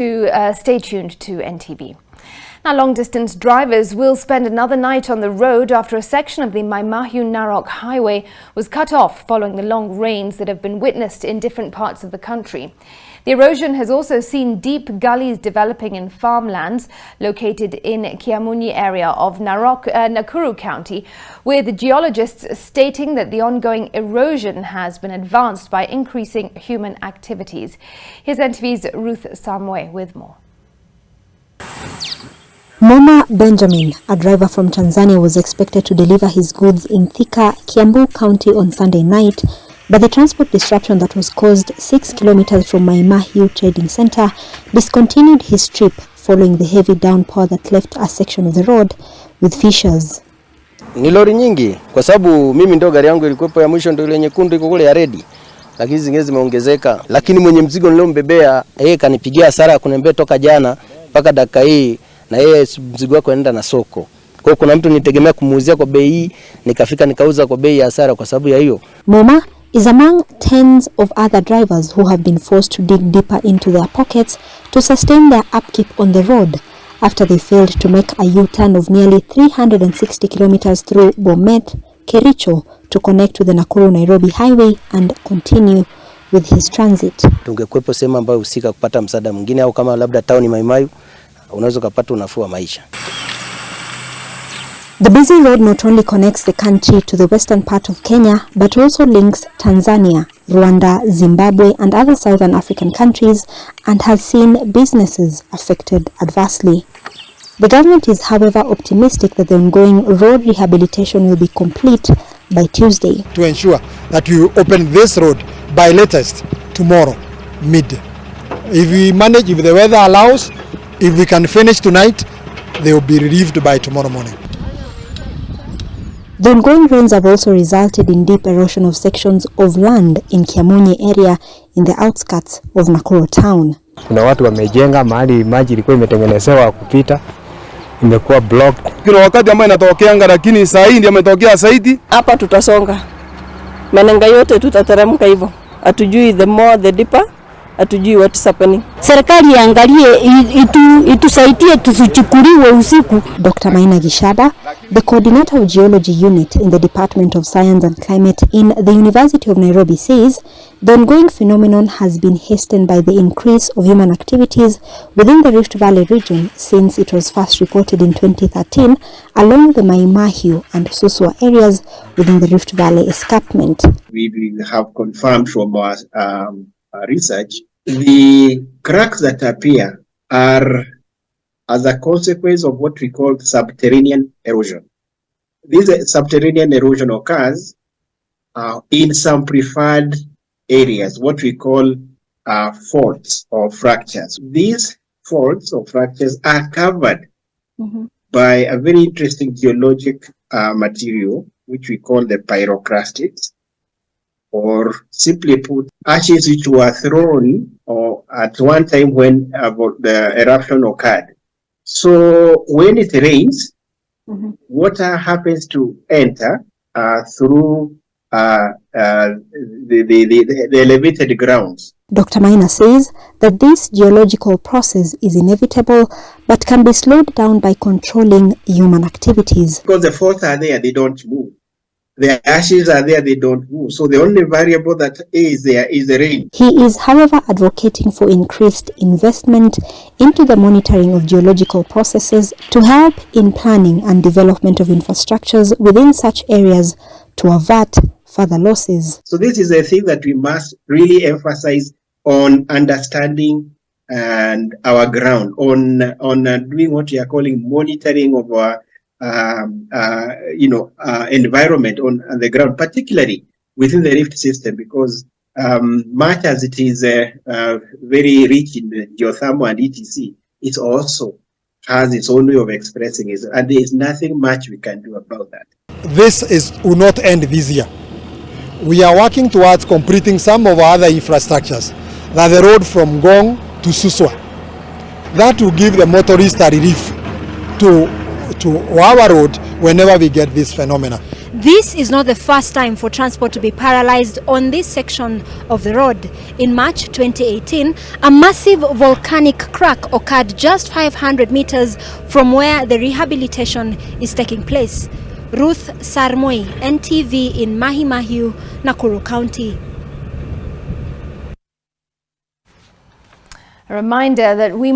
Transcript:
To uh, stay tuned to NTV. Now, long-distance drivers will spend another night on the road after a section of the Mai Mahiu-Narok highway was cut off following the long rains that have been witnessed in different parts of the country. The erosion has also seen deep gullies developing in farmlands located in Kiamunyi area of Narok, uh, Nakuru County, with geologists stating that the ongoing erosion has been advanced by increasing human activities. Here's NTV's Ruth Samwe with more. Moma Benjamin, a driver from Tanzania, was expected to deliver his goods in Thika, Kiambu County on Sunday night but the transport disruption that was caused 6 kilometers from Maimahiu Trading Center discontinued his trip following the heavy downpour that left a section of the road with fissures. Ni lori nyingi kwa sababu mimi ndo gari yangu ilikuwepo ya mwisho ndo ile nyekundu iko kule ya redi, lakini zingine zimeongezeka, lakini mwenye mzigo niliombebea yeye kanipigia hasara kuniambia toka jana mpaka dakika hii, na yeye mzigo wake anaenda na soko. Kwa kuna mtu nitegemea kumuuzia kwa bei hii, nikafika nikauza kwa bei ya hasara kwa sababu ya hiyo. Moma is among tens of other drivers who have been forced to dig deeper into their pockets to sustain their upkeep on the road after they failed to make a U-turn of nearly 360 kilometers through Bomet, Kericho to connect to the Nakuru-Nairobi highway and continue with his transit. Tungekuwepo sehemu ambayo husika kupata msaada mwingine au kama labda tauni Maimayu, unaweza ukapata unafuu wa maisha. The busy road not only connects the country to the western part of Kenya, but also links Tanzania, Rwanda, Zimbabwe and other southern African countries and has seen businesses affected adversely. The government is however optimistic that the ongoing road rehabilitation will be complete by Tuesday. To ensure that you open this road by latest tomorrow, mid. If we manage, if the weather allows, if we can finish tonight, they will be relieved by tomorrow morning. The ongoing rains have also resulted in deep erosion of sections of land in Kiamunye area in the outskirts of Nakuru town. Kuna watu wamejenga mahali maji ilikuwa imetengenezewa kupita imekuwa blocked. Kuna wakati ambayo inatokeanga, lakini saa hii ndio imetokea zaidi. Hapa tutasonga menenga yote tutateremka hivyo, hatujui the more the deeper hatujui what is happening. Serikali iangalie itu, itusaidie tusichukuliwe usiku. Dr. Maina Gishada, the coordinator of geology unit in the Department of Science and Climate in the University of Nairobi says the ongoing phenomenon has been hastened by the increase of human activities within the Rift Valley region since it was first reported in 2013 along the Maimahiu and Suswa areas within the Rift Valley escarpment. We have confirmed from our um, research the cracks that appear are as a consequence of what we call subterranean erosion. This subterranean erosion occurs uh, in some preferred areas, what we call uh, faults or fractures. These faults or fractures are covered mm -hmm. by a very interesting geologic uh, material, which we call the pyroclastics or simply put, ashes which were thrown at one time when uh, the eruption occurred. So when it rains, mm -hmm. water happens to enter uh, through uh, uh, the, the, the, the, elevated grounds. Dr. Maina says that this geological process is inevitable but can be slowed down by controlling human activities. Because the faults are there, they don't move. The ashes are there, they don't move. So the only variable that is there is the rain. He is, however, advocating for increased investment into the monitoring of geological processes to help in planning and development of infrastructures within such areas to avert further losses. So this is a thing that we must really emphasize on understanding and our ground, on, on uh, doing what we are calling monitoring of our um, uh, you know, uh, environment on, on, the ground, particularly within the rift system, because um, much as it is uh, very rich in geothermal and etc, it also has its own way of expressing it, and there is nothing much we can do about that. This is will not end this year. We are working towards completing some of our other infrastructures, like the road from Ngong to Suswa. That will give the motorists a relief to to our road whenever we get this phenomena. This is not the first time for transport to be paralyzed on this section of the road. In March 2018, a massive volcanic crack occurred just 500 meters from where the rehabilitation is taking place. Ruth Sarmoi, NTV in Mai Mahiu, Nakuru County. A reminder that we